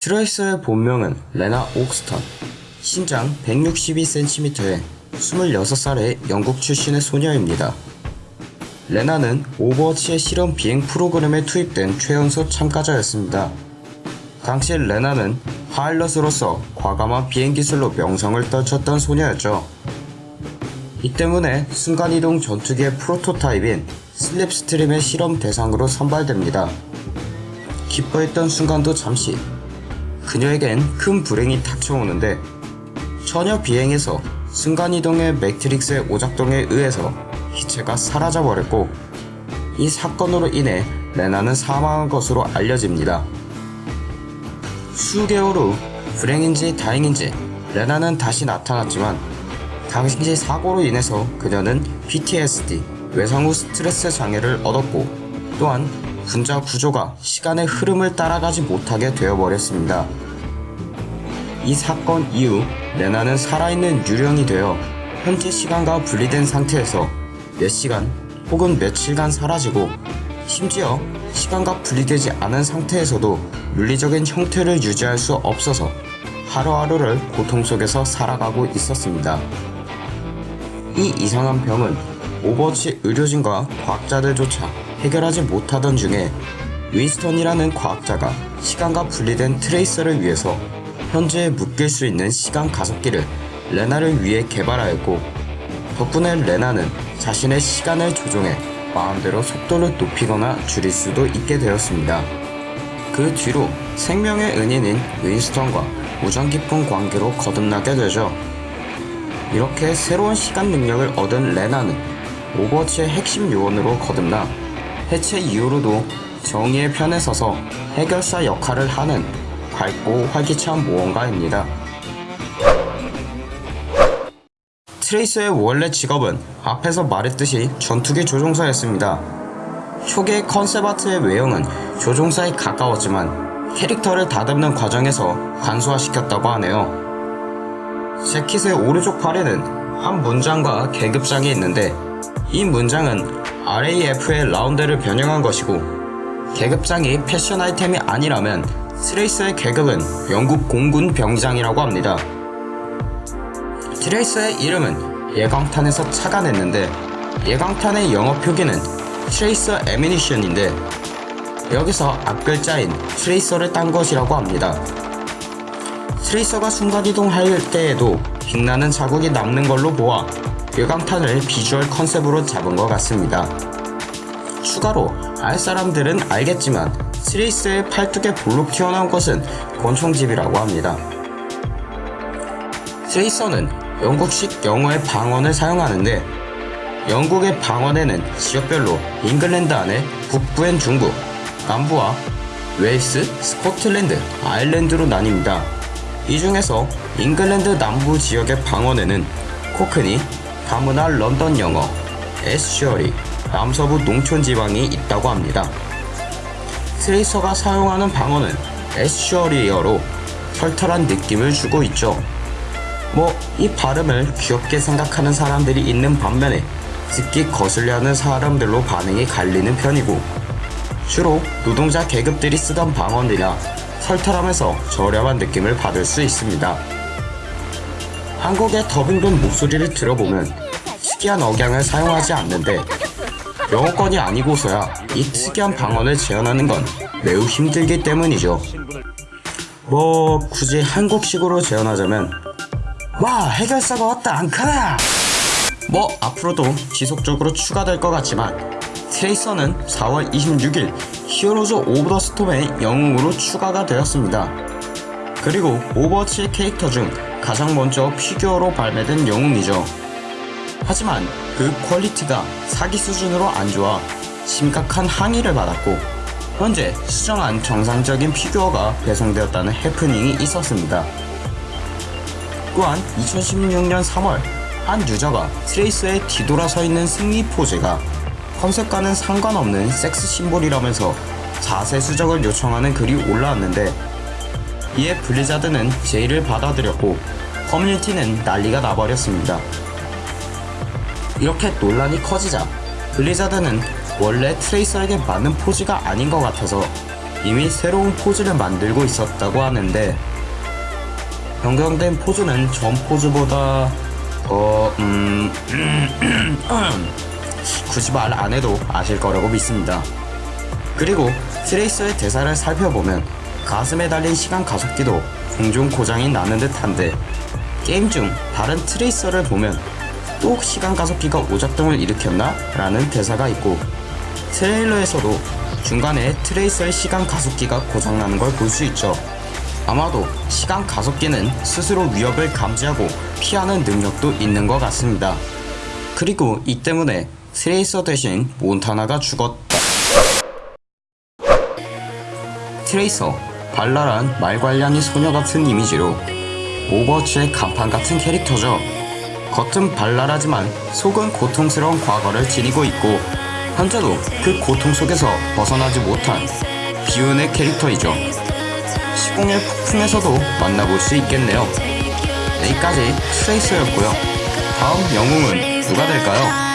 트레이서의 본명은 레나 옥스턴. 신장 162cm에 26살의 영국 출신의 소녀입니다. 레나는 오버워치의 실험 비행 프로그램에 투입된 최연소 참가자였습니다. 당시 레나는 파일럿으로서 과감한 비행 기술로 명성을 떨쳤던 소녀였죠. 이 때문에 순간이동 전투기의 프로토타입인 슬립스트림의 실험 대상으로 선발됩니다. 기뻐했던 순간도 잠시 그녀에겐 큰 불행이 닥쳐오는데 처녀 비행에서 순간이동의 매트릭스의 오작동에 의해서 기체가 사라져버렸고 이 사건으로 인해 레나는 사망한 것으로 알려집니다. 수개월 후 불행인지 다행인지 레나는 다시 나타났지만 당시 사고로 인해서 그녀는 PTSD 외상 후 스트레스 장애를 얻었고 또한 분자 구조가 시간의 흐름을 따라가지 못하게 되어버렸습니다. 이 사건 이후 레나는 살아있는 유령이 되어 현재 시간과 분리된 상태에서 몇 시간 혹은 며칠간 사라지고 심지어 시간과 분리되지 않은 상태에서도 물리적인 형태를 유지할 수 없어서 하루하루를 고통 속에서 살아가고 있었습니다. 이 이상한 병은 오버워치 의료진과 과학자들조차 해결하지 못하던 중에 윈스턴이라는 과학자가 시간과 분리된 트레이서를 위해서 현재에 묶일 수 있는 시간 가속기를 레나를 위해 개발하였고 덕분에 레나는 자신의 시간을 조종해 마음대로 속도를 높이거나 줄일 수도 있게 되었습니다. 그 뒤로 생명의 은인인 윈스턴과 우정 깊은 관계로 거듭나게 되죠. 이렇게 새로운 시간 능력을 얻은 레나는 오버워치의 핵심 요원으로 거듭나 해체 이후로도 정의의 편에 서서 해결사 역할을 하는 밝고 활기찬 모험가입니다. 트레이서의 원래 직업은 앞에서 말했듯이 전투기 조종사였습니다. 초기의 컨셉 아트의 외형은 조종사에 가까웠지만 캐릭터를 다듬는 과정에서 간소화시켰다고 하네요. 재킷의 오른쪽 팔에는 한 문장과 계급장이 있는데 이 문장은 RAF의 라운드를 변형한 것이고 계급장이 패션 아이템이 아니라면 트레이서의 계급은 영국 공군 병장이라고 합니다. 트레이서의 이름은 예광탄에서 착안했는데 예광탄의 영어 표기는 tracer ammunition인데 여기서 앞글자인 tracer를 딴 것이라고 합니다. 트레이서가 순간이동할 때에도 빛나는 자국이 남는 걸로 보아 예광탄을 비주얼 컨셉으로 잡은 것 같습니다. 추가로 알 사람들은 알겠지만 트레이서의 팔뚝에 볼록 튀어나온 것은 권총집이라고 합니다. 트레이서는 영국식 영어의 방언을 사용하는데 영국의 방언에는 지역별로 잉글랜드 안에 북부엔 중부, 남부와 웨일스, 스코틀랜드, 아일랜드로 나뉩니다. 이 중에서 잉글랜드 남부 지역의 방언에는 Cockney, 다문화 런던 영어, Estuary, 남서부 농촌 지방이 있다고 합니다. 트레이서가 사용하는 방언은 에스셔리어로 털털한 느낌을 주고 있죠. 뭐 이 발음을 귀엽게 생각하는 사람들이 있는 반면에 듣기 거슬려하는 사람들로 반응이 갈리는 편이고 주로 노동자 계급들이 쓰던 방언이라 털털하면서 저렴한 느낌을 받을 수 있습니다. 한국의 더빙된 목소리를 들어보면 특이한 억양을 사용하지 않는데 영어권이 아니고서야 이 특이한 방언을 재현하는 건 매우 힘들기 때문이죠. 뭐 굳이 한국식으로 재현하자면 와 해결사가 왔다 앙카라 뭐 앞으로도 지속적으로 추가될 것 같지만 트레이서는 4월 26일 히어로즈 오브 더 스톰의 영웅으로 추가가 되었습니다. 그리고 오버워치의 캐릭터 중 가장 먼저 피규어로 발매된 영웅이죠. 하지만 그 퀄리티가 사기 수준으로 안 좋아 심각한 항의를 받았고 현재 수정한 정상적인 피규어가 배송되었다는 해프닝이 있었습니다. 또한 2016년 3월 한 유저가 트레이서의 뒤돌아서 있는 승리 포즈가 컨셉과는 상관없는 섹스 심볼이라면서 자세 수정을 요청하는 글이 올라왔는데 이에 블리자드는 제의를 받아들였고 커뮤니티는 난리가 나버렸습니다. 이렇게 논란이 커지자 블리자드는 원래 트레이서에게 맞는 포즈가 아닌 것 같아서 이미 새로운 포즈를 만들고 있었다고 하는데 변경된 포즈는 전 포즈보다 더 음, 굳이 말 안 해도 아실 거라고 믿습니다. 그리고 트레이서의 대사를 살펴보면 가슴에 달린 시간 가속기도 종종 고장이 나는 듯한데 게임 중 다른 트레이서를 보면 또 시간 가속기가 오작동을 일으켰나? 라는 대사가 있고 트레일러에서도 중간에 트레이서의 시간 가속기가 고장나는 걸 볼 수 있죠. 아마도 시간 가속기는 스스로 위협을 감지하고 피하는 능력도 있는 것 같습니다. 그리고 이 때문에 트레이서 대신 몬다타가 죽었다. 트레이서, 발랄한 말괄량이 소녀 같은 이미지로 오버워치의 간판 같은 캐릭터죠. 겉은 발랄하지만 속은 고통스러운 과거를 지니고 있고 현재도 그 고통 속에서 벗어나지 못한 비운의 캐릭터이죠. 시공의 폭풍에서도 만나볼 수 있겠네요. 여기까지 트레이서였고요. 다음 영웅은 누가 될까요?